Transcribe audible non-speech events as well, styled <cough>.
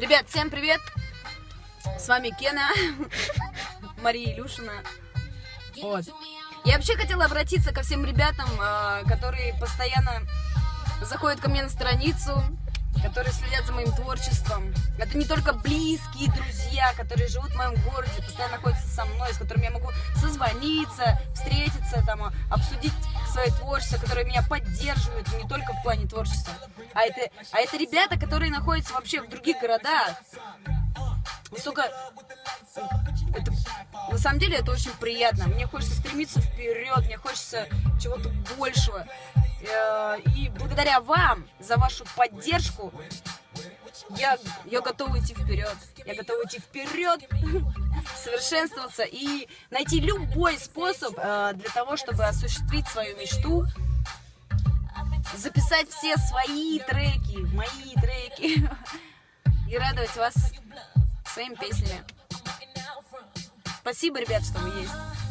Ребят, всем привет! С вами Кена, <laughs> Мария Илюшина. Вот. Я вообще хотела обратиться ко всем ребятам, а, которые постоянно заходят ко мне на страницу, которые следят за моим творчеством. Это не только близкие друзья, которые живут в моем городе, постоянно находятся со мной, с которыми я могу созвониться, встретиться, там, обсудить свое творчество, которые меня поддерживают не только в плане творчества, а это, а это ребята, которые находятся вообще в других городах. Высоко... Это, на самом деле это очень приятно. Мне хочется стремиться вперед, мне хочется чего-то большего. Э, и благодаря вам за вашу поддержку я, я готова идти вперед. Я готова идти вперед, <laughs> совершенствоваться и найти любой способ э, для того, чтобы осуществить свою мечту, записать все свои треки, мои треки <laughs> и радовать вас своими песнями. Спасибо, ребят, что вы есть.